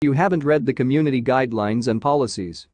You haven't read the community guidelines and policies.